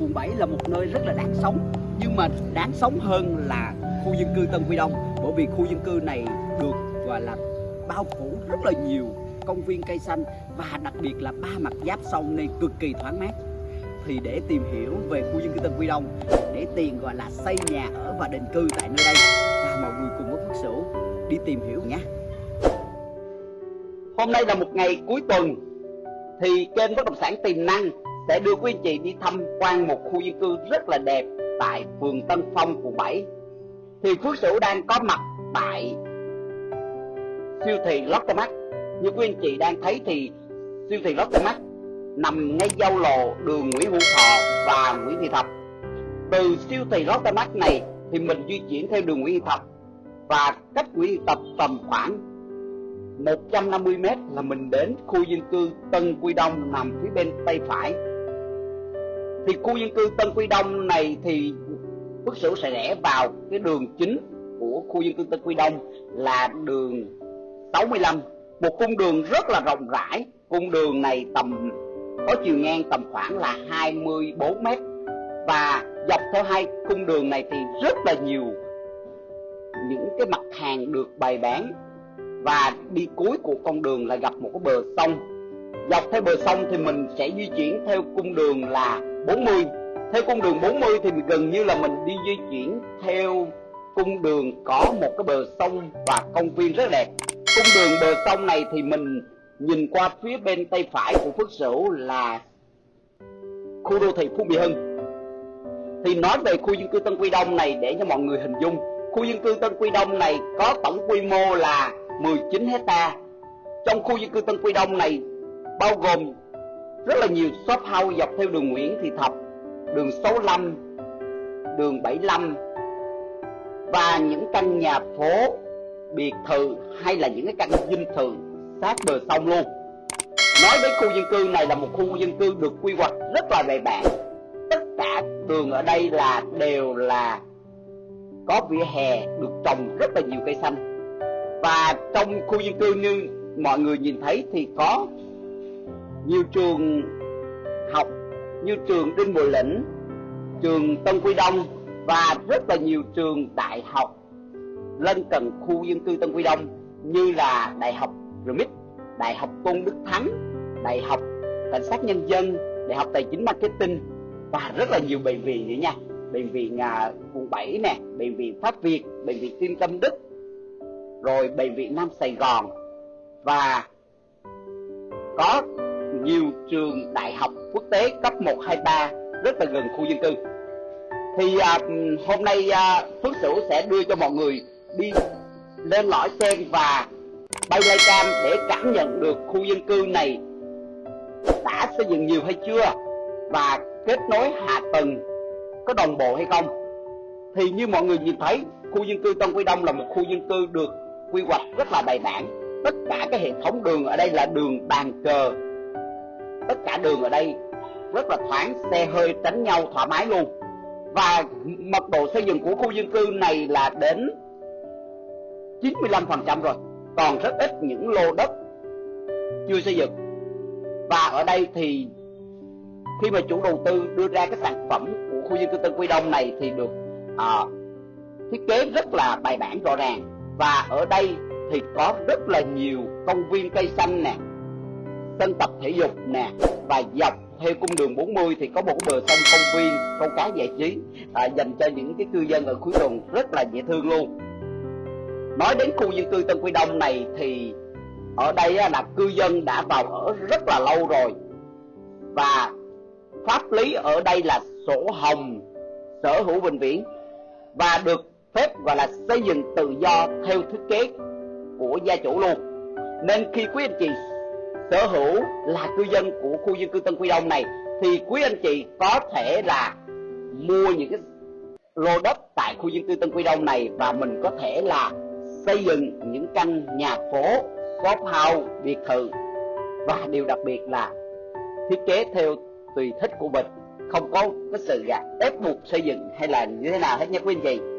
quận 7 là một nơi rất là đáng sống, nhưng mà đáng sống hơn là khu dân cư Tân Quy Đông, bởi vì khu dân cư này được, gọi là, bao phủ rất là nhiều công viên cây xanh và đặc biệt là ba mặt giáp sông nên cực kỳ thoáng mát. Thì để tìm hiểu về khu dân cư Tân Quy Đông, để tiền gọi là, xây nhà ở và định cư tại nơi đây và mọi người cùng với Phước Sửu đi tìm hiểu nhé Hôm nay là một ngày cuối tuần thì kênh bất động sản tiềm năng sẽ đưa quý anh chị đi tham quan một khu dân cư rất là đẹp tại phường Tân Phong, quận 7. Thì Phước Sửu đang có mặt tại siêu thị Lotte Mart. Như quý anh chị đang thấy thì siêu thị Lotte Mart nằm ngay giao lộ đường Nguyễn Hữu Thọ và Nguyễn Thị Thập. Từ siêu thị Lotte Mart này thì mình di chuyển theo đường Nguyễn Thị Thập và cách Nguyễn Thị Thập tầm khoảng 150m là mình đến khu dân cư Tân Quy Đông nằm phía bên tay phải. Thì khu dân cư Tân Quy Đông này thì Phước Sửu sẽ rẽ vào cái đường chính của khu dân cư Tân Quy Đông là đường 65 một cung đường rất là rộng rãi. Cung đường này tầm, có chiều ngang tầm khoảng là 24 mét. Và dọc theo hai cung đường này thì rất là nhiều những cái mặt hàng được bày bán và đi cuối của con đường là gặp một cái bờ sông. Dọc theo bờ sông thì mình sẽ di chuyển theo cung đường là 40 theo cung đường 40 thì gần như là mình đi di chuyển theo cung đường có một cái bờ sông và công viên rất đẹp. Cung đường bờ sông này thì mình nhìn qua phía bên tay phải của Phước Sửu là khu đô thị Phú Mỹ Hưng. Thì nói về khu dân cư Tân Quy Đông này để cho mọi người hình dung. Khu dân cư Tân Quy Đông này có tổng quy mô là 19 hecta trong khu dân cư Tân Quy Đông này bao gồm rất là nhiều shop house dọc theo đường Nguyễn Thị Thập, đường 65, đường 75 và những căn nhà phố, biệt thự hay là những cái căn dinh thự sát bờ sông luôn. Nói đến khu dân cư này là một khu dân cư được quy hoạch rất là bài bản. Tất cả đường ở đây là đều là có vỉa hè được trồng rất là nhiều cây xanh. Và trong khu dân cư như mọi người nhìn thấy thì có nhiều trường học như trường Đinh Bộ Lĩnh, trường Tân Quy Đông và rất là nhiều trường đại học lân cận khu dân cư Tân Quy Đông như là Đại học RMIT, Đại học Tôn Đức Thắng, Đại học Cảnh sát Nhân dân, Đại học Tài chính Marketing và rất là nhiều bệnh viện nữa nha. Bệnh viện à, quận 7 nè, bệnh viện Pháp Việt, bệnh viện Tim Tâm Đức, rồi bệnh viện Nam Sài Gòn và có nhiều trường đại học quốc tế cấp 1, 2, 3 rất là gần khu dân cư. Thì à, hôm nay à, Phước Sửu sẽ đưa cho mọi người đi lên lõi sen và bay lai cam để cảm nhận được khu dân cư này đã xây dựng nhiều hay chưa và kết nối hạ tầng có đồng bộ hay không. Thì như mọi người nhìn thấy, khu dân cư Tân Quy Đông là một khu dân cư được quy hoạch rất là bài bản. Tất cả cái hệ thống đường ở đây là đường bàn cờ. Tất cả đường ở đây rất là thoáng xe hơi tránh nhau thoải mái luôn. Và mật độ xây dựng của khu dân cư này là đến 95% rồi. Còn rất ít những lô đất chưa xây dựng. Và ở đây thì khi mà chủ đầu tư đưa ra cái sản phẩm của khu dân cư Tân Quy Đông này thì được à, thiết kế rất là bài bản rõ ràng và ở đây thì có rất là nhiều công viên cây xanh nè sân tập thể dục nè và dọc theo cung đường 40 thì có một bờ sông công viên câu cá giải trí à, dành cho những cái cư dân ở cuối tuần rất là dễ thương luôn. Nói đến khu dân cư Tân Quy Đông này thì ở đây là cư dân đã vào ở rất là lâu rồi. Và pháp lý ở đây là sổ hồng sở hữu vĩnh viễn và được phép gọi là xây dựng tự do theo thiết kế của gia chủ luôn. Nên khi quý anh chị sở hữu là cư dân của khu dân cư Tân Quy Đông này thì quý anh chị có thể là mua những cái lô đất tại khu dân cư Tân Quy Đông này và mình có thể là xây dựng những căn nhà phố, shop house, biệt thự. Và điều đặc biệt là thiết kế theo tùy thích của mình không có cái sự gạt ép buộc xây dựng hay là như thế nào hết nha quý anh chị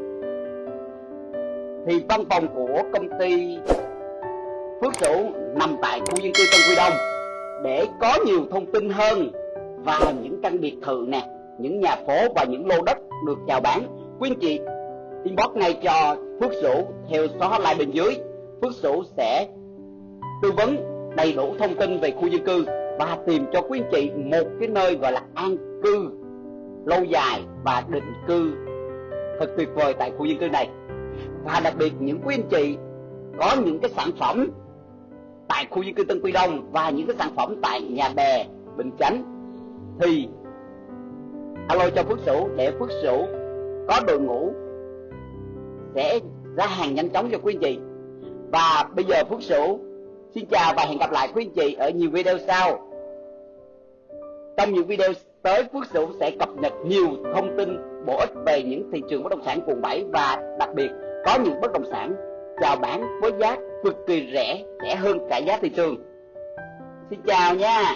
thì văn phòng của công ty Phước Sửu nằm tại khu dân cư Tân Quy Đông. Để có nhiều thông tin hơn vào những căn biệt thự nè, những nhà phố và những lô đất được chào bán, quý anh chị inbox ngay cho Phước Sửu theo số hotline bên dưới. Phước Sửu sẽ tư vấn đầy đủ thông tin về khu dân cư và tìm cho quý anh chị một cái nơi gọi là an cư lâu dài và định cư thật tuyệt vời tại khu dân cư này và đặc biệt những quý anh chị có những cái sản phẩm tại khu dân cư Tân Quy Đông và những cái sản phẩm tại nhà bè Bình Chánh, thì alo cho Phước Sửu để Phước Sửu có đội ngũ sẽ ra hàng nhanh chóng cho quý anh chị. Và bây giờ Phước Sửu xin chào và hẹn gặp lại quý anh chị ở nhiều video sau. Trong những video tới, Phước Sửu sẽ cập nhật nhiều thông tin bổ ích về những thị trường bất động sản quận 7 và đặc biệt có những bất động sản chào bán với giá cực kỳ rẻ, rẻ hơn cả giá thị trường. Xin chào nha.